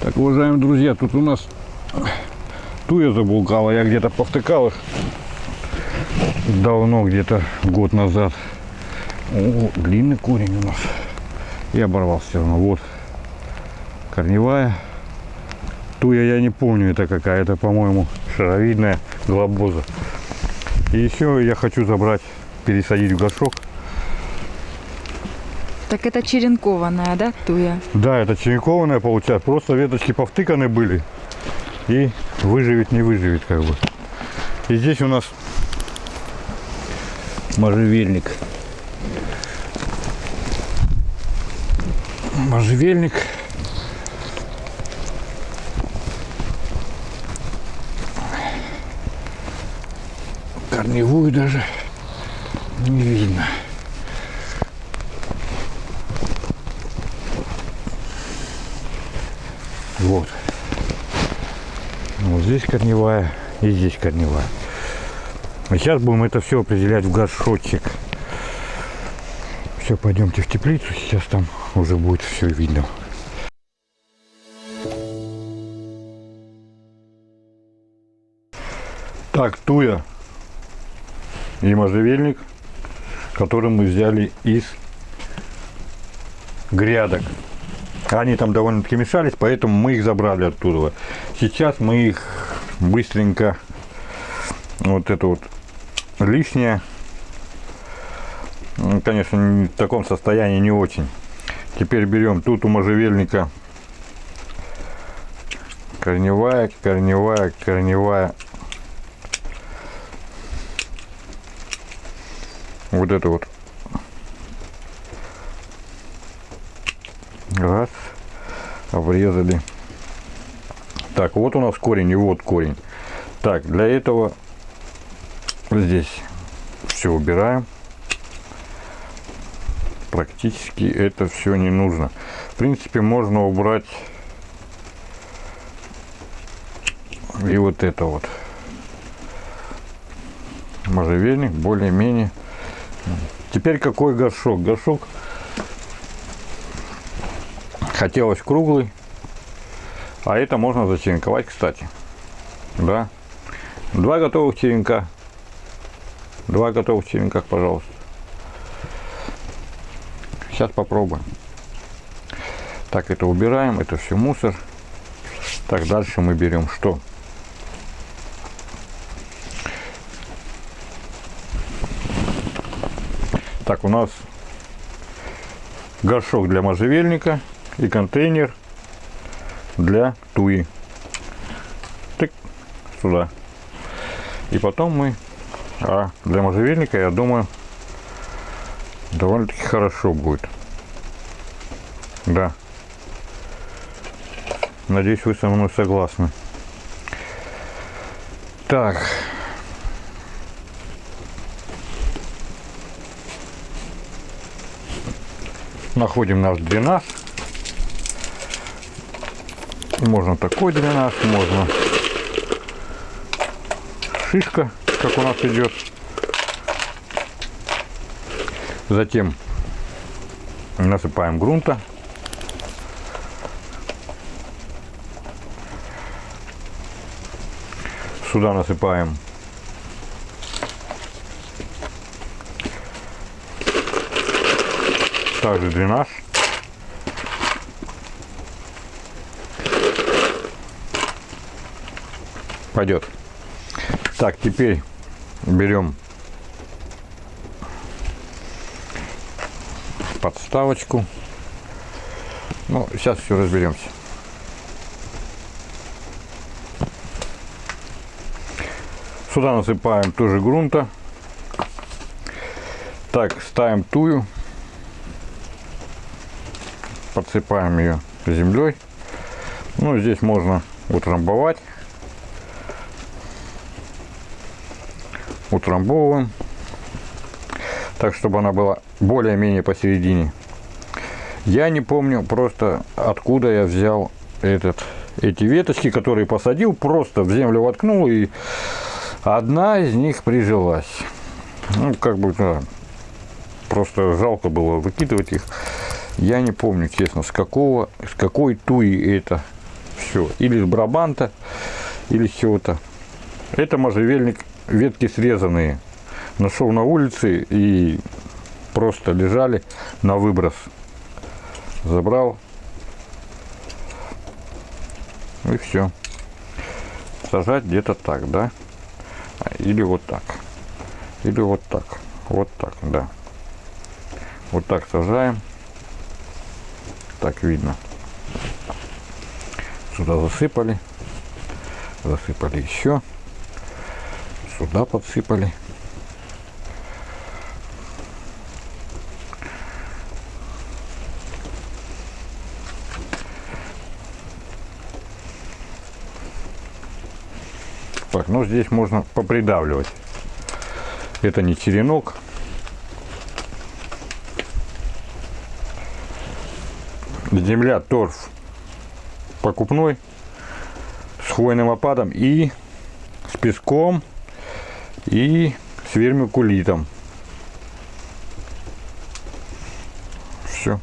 Так, уважаемые друзья, тут у нас туя забулкала. Я где-то повтыкал их давно, где-то год назад. О, длинный корень у нас. И оборвал все равно. Вот корневая. Туя я не помню, это какая. Это, по-моему, шаровидная глобоза. И еще я хочу забрать, пересадить в горшок. Так это черенкованная, да, туя? Да, это черенкованная получается. Просто веточки повтыканы были. И выживет, не выживет как бы. И здесь у нас можжевельник. Можжевельник. Корневую даже не видно. Вот. Вот здесь корневая и здесь корневая. А сейчас будем это все определять в горшочек. Все, пойдемте в теплицу. Сейчас там уже будет все видно. Так, туя и можжевельник, который мы взяли из грядок. Они там довольно-таки мешались, поэтому мы их забрали оттуда. Сейчас мы их быстренько, вот это вот лишнее, ну, конечно, в таком состоянии не очень. Теперь берем тут у можжевельника корневая, корневая, корневая. Вот это вот Раз. Обрезали. Так, вот у нас корень и вот корень. Так, для этого здесь все убираем. Практически это все не нужно. В принципе, можно убрать и вот это вот. Можжевельник более-менее. Теперь какой горшок? Горшок хотелось круглый. А это можно зачеренковать, кстати. Да. Два готовых черенка. Два готовых черенка, пожалуйста. Сейчас попробуем. Так, это убираем, это все мусор. Так, дальше мы берем что? Так, у нас горшок для можжевельника и контейнер для туи. Тык, сюда. И потом мы, а для можжевельника, я думаю, довольно-таки хорошо будет. Да. Надеюсь, вы со мной согласны. Так. Находим наш дренаж. Можно такой дренаж, можно шишка, как у нас идет. Затем насыпаем грунта. Сюда насыпаем также дренаж. Пойдет. Так, теперь берем подставочку. Ну, сейчас все разберемся. Сюда насыпаем тоже грунта. Так, ставим тую. Подсыпаем ее землей. Ну, здесь можно утрамбовать. Утрамбовываем. Так, чтобы она была более-менее посередине. Я не помню просто, откуда я взял этот, эти веточки, которые посадил. Просто в землю воткнул и одна из них прижилась. Ну, как бы, да, просто жалко было выкидывать их. Я не помню, честно, с какого, с какой туи это Все. Или с брабанта, или чего-то. Это можжевельник, ветки срезанные. Нашел на улице и просто лежали на выброс. Забрал. И все. Сажать где-то так, да? Или вот так. Или вот так. Вот так, да. Вот так сажаем. Так видно. Сюда засыпали. Засыпали еще. Сюда подсыпали. Так, ну здесь можно попридавливать. Это не черенок. Земля торф покупной с хвойным опадом и с песком и с вермикулитом. Все.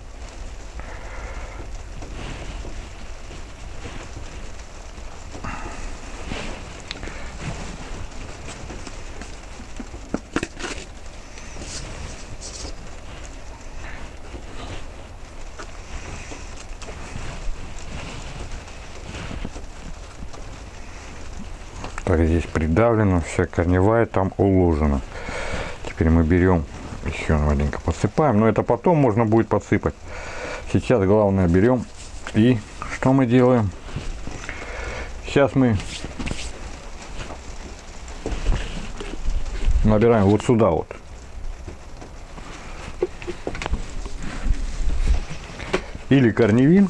Так, здесь придавлено, вся корневая там уложена. Теперь мы берем, еще маленько подсыпаем, но это потом можно будет подсыпать. Сейчас главное берем и что мы делаем? Сейчас мы набираем вот сюда вот. Или корневин,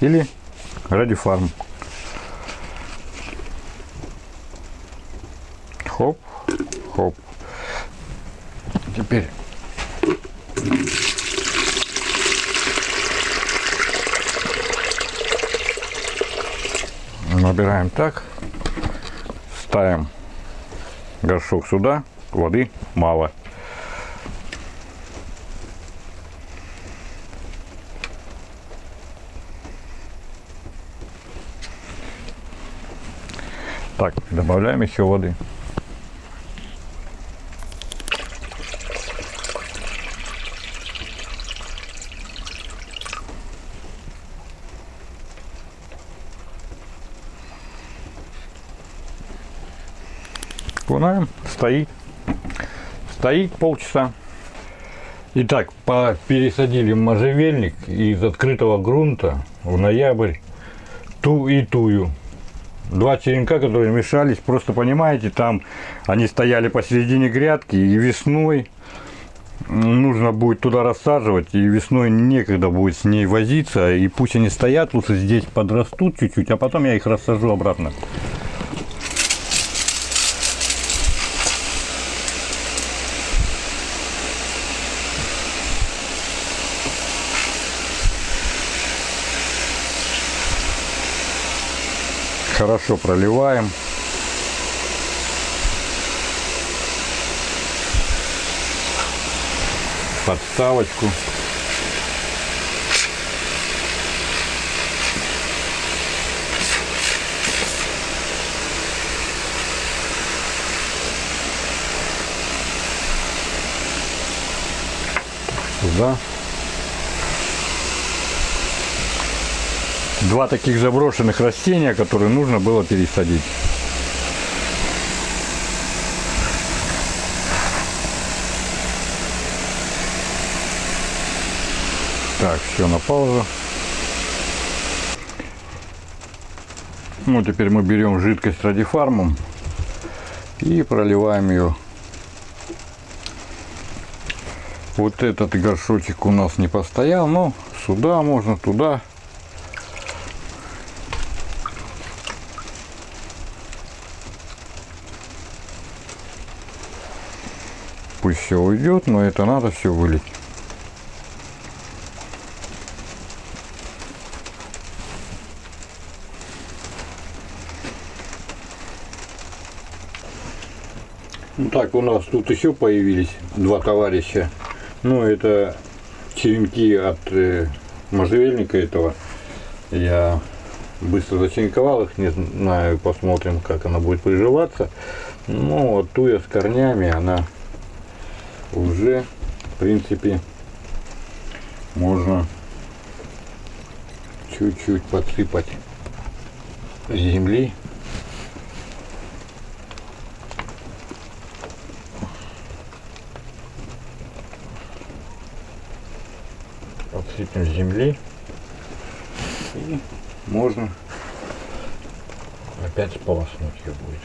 или радифарм. Хоп, хоп. Теперь набираем так, ставим горшок сюда, воды мало. Так, добавляем еще воды. Окунаем, стоит. Стоит полчаса. Итак, пересадили можжевельник из открытого грунта в ноябрь ту и тую. Два черенка, которые мешались, просто понимаете, там они стояли посередине грядки и весной нужно будет туда рассаживать, и весной некогда будет с ней возиться, и пусть они стоят, лучше здесь подрастут чуть-чуть, а потом я их рассажу обратно. Хорошо проливаем. Подставочку. Сюда. Два таких заброшенных растения, которые нужно было пересадить. Так, все на паузу. Ну, теперь мы берем жидкость радифармом и проливаем ее. Вот этот горшочек у нас не постоял, но сюда можно, туда. Пусть все уйдет, но это надо все вылить. Ну так, у нас тут еще появились два товарища. Ну, это черенки от э, можжевельника этого. Я быстро зачинковал их, не знаю, посмотрим, как она будет приживаться. Ну, вот туя с корнями, она уже, в принципе, можно чуть-чуть подсыпать земли. Подсыпем земли. И можно опять сполоснуть ее будет.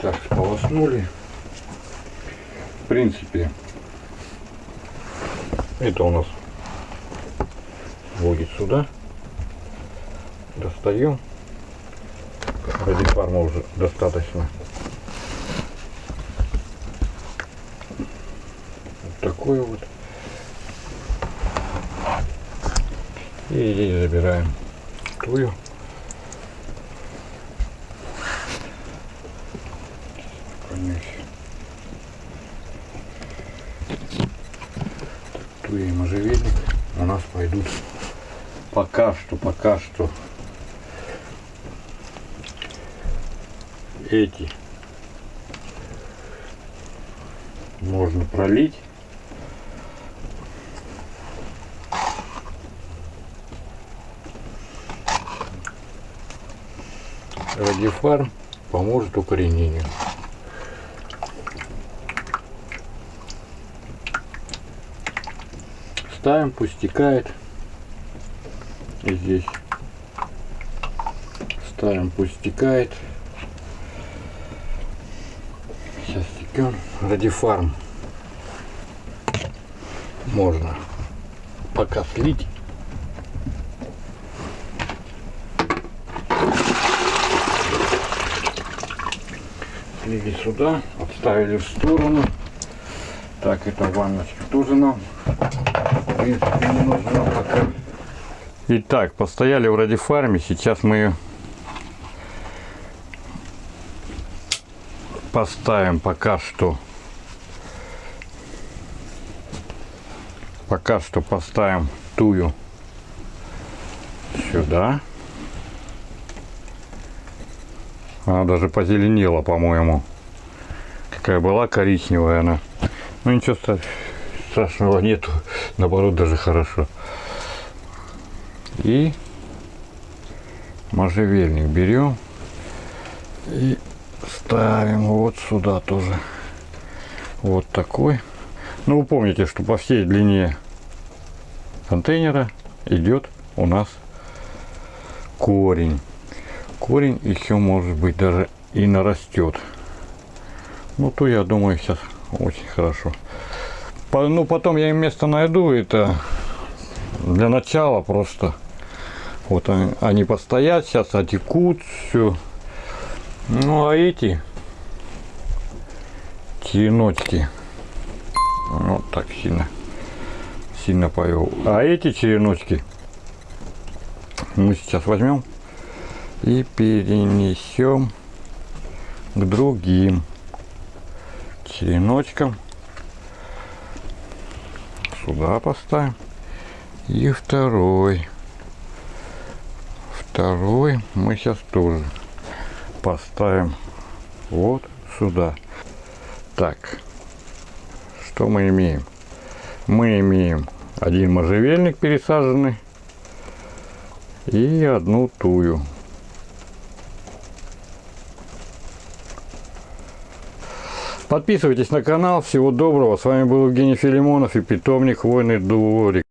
Так, сполоснули. В принципе, это у нас вводит сюда. Достаем. Ради фарма уже достаточно. Вот такой вот. И здесь забираем тую. Помесь. Туя и можжевельник у нас пойдут пока что, пока что эти можно пролить. Радифарм поможет укоренению. Ставим, пусть стекает. И здесь ставим, пусть стекает. Сейчас стекем. Радифарм можно пока слить. Слили сюда, отставили в сторону. Так, это ванночка тоже нам в принципе не нужна пока. Итак, постояли в радифарме, сейчас мы поставим пока что. Пока что поставим тую сюда. Она даже позеленела, по-моему. Какая была коричневая она. Ну ничего страшного нету. Наоборот, даже хорошо. И можжевельник берем и ставим вот сюда тоже. Вот такой. Ну, вы помните, что по всей длине контейнера идет у нас корень. Корень еще может быть даже и нарастет. Ну, то я думаю сейчас очень хорошо. Ну, потом я им место найду. Это для начала просто вот они, они постоят, сейчас отекут, все. Ну а эти череночки, вот так сильно, сильно повел. А эти череночки мы сейчас возьмем и перенесем к другим череночкам. Сюда поставим. И второй. Второй мы сейчас тоже поставим вот сюда. Так, что мы имеем? Мы имеем один можжевельник пересаженный и одну тую. Подписывайтесь на канал. Всего доброго. С вами был Евгений Филимонов и питомник Войны Дворик.